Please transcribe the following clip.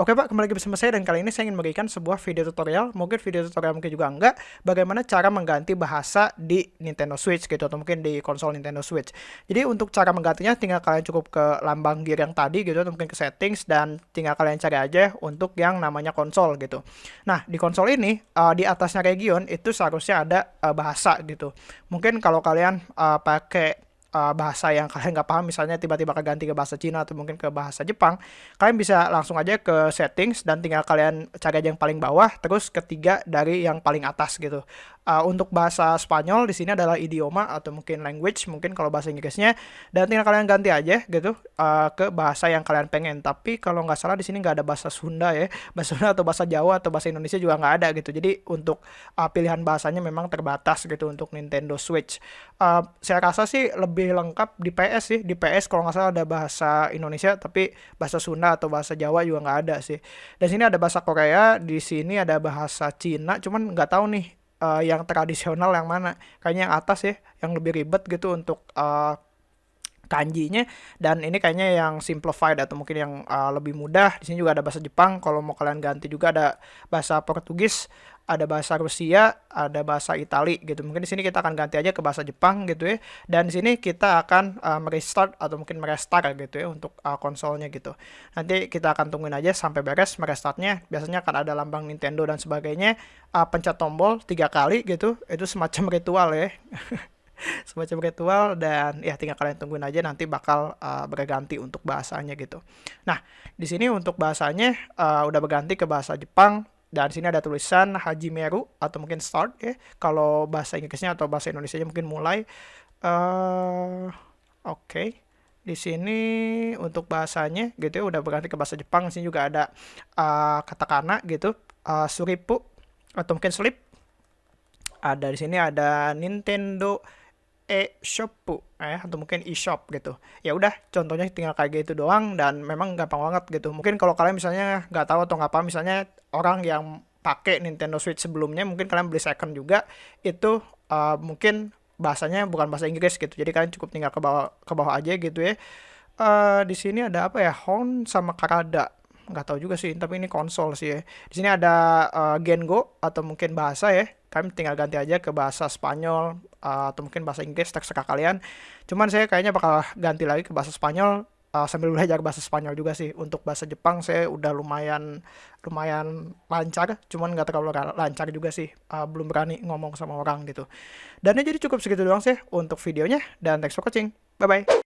Oke Pak, kembali lagi bersama saya dan kali ini saya ingin memberikan sebuah video tutorial, mungkin video tutorial mungkin juga enggak, bagaimana cara mengganti bahasa di Nintendo Switch gitu, atau mungkin di konsol Nintendo Switch. Jadi untuk cara menggantinya tinggal kalian cukup ke lambang gear yang tadi gitu, atau mungkin ke settings, dan tinggal kalian cari aja untuk yang namanya konsol gitu. Nah, di konsol ini, uh, di atasnya region, itu seharusnya ada uh, bahasa gitu. Mungkin kalau kalian uh, pakai uh, bahasa yang kalian nggak paham misalnya tiba-tiba keganti ke bahasa Cina atau mungkin ke bahasa Jepang kalian bisa langsung aja ke settings dan tinggal kalian cari aja yang paling bawah terus ketiga dari yang paling atas gitu. Uh, untuk bahasa Spanyol di sini adalah idioma atau mungkin language mungkin kalau bahasa Inggrisnya dan tinggal kalian ganti aja gitu uh, ke bahasa yang kalian pengen. Tapi kalau nggak salah di sini nggak ada bahasa Sunda ya bahasa Sunda atau bahasa Jawa atau bahasa Indonesia juga nggak ada gitu. Jadi untuk uh, pilihan bahasanya memang terbatas gitu untuk Nintendo Switch. Uh, saya rasa sih lebih lengkap di PS sih. Di PS kalau nggak salah ada bahasa Indonesia tapi bahasa Sunda atau bahasa Jawa juga nggak ada sih. Dan sini ada bahasa Korea di sini ada bahasa Cina cuman nggak tahu nih uh, yang tradisional yang mana. Kayaknya yang atas ya yang lebih ribet gitu untuk uh, kanjinya dan ini kayaknya yang simplified atau mungkin yang uh, lebih mudah di sini juga ada bahasa Jepang kalau mau kalian ganti juga ada bahasa Portugis ada bahasa Rusia, ada bahasa Itali gitu. Mungkin di sini kita akan ganti aja ke bahasa Jepang gitu ya. Dan di sini kita akan uh, merestart atau mungkin merestart gitu ya untuk uh, konsolnya gitu. Nanti kita akan tungguin aja sampai beres merestartnya. Biasanya akan ada lambang Nintendo dan sebagainya. Uh, pencet tombol tiga kali gitu. Itu semacam ritual ya. semacam ritual dan ya tinggal kalian tungguin aja nanti bakal uh, berganti untuk bahasanya gitu. Nah, di sini untuk bahasanya uh, udah berganti ke bahasa Jepang dan sini ada tulisan Haji Meru atau mungkin start ya. Kalau bahasa Inggrisnya atau bahasa Indonesia mungkin mulai. Uh, Oke. Okay. Di sini untuk bahasanya gitu ya udah berganti ke bahasa Jepang. Di sini juga ada uh, katakana gitu. Uh, suripu atau mungkin slip. Ada di sini ada Nintendo e-shop eh atau mungkin e-shop gitu. Ya udah contohnya tinggal kayak gitu doang dan memang gampang banget gitu. Mungkin kalau kalian misalnya nggak tahu atau nggak paham misalnya orang yang pakai Nintendo Switch sebelumnya mungkin kalian beli second juga itu uh, mungkin bahasanya bukan bahasa Inggris gitu. Jadi kalian cukup tinggal ke bawah ke bawah aja gitu ya. Uh, di sini ada apa ya? Hon sama Karada nggak tahu juga sih tapi ini konsol sih ya. Di sini ada uh, Gengo atau mungkin bahasa ya. Kalian tinggal ganti aja ke bahasa Spanyol uh, atau mungkin bahasa Inggris terserah kalian. Cuman saya kayaknya bakal ganti lagi ke bahasa Spanyol uh, sambil belajar bahasa Spanyol juga sih. Untuk bahasa Jepang saya udah lumayan lumayan lancar cuman nggak terlalu lancar juga sih. Uh, belum berani ngomong sama orang gitu. Dan ya jadi cukup segitu doang sih untuk videonya dan thanks for watching. Bye bye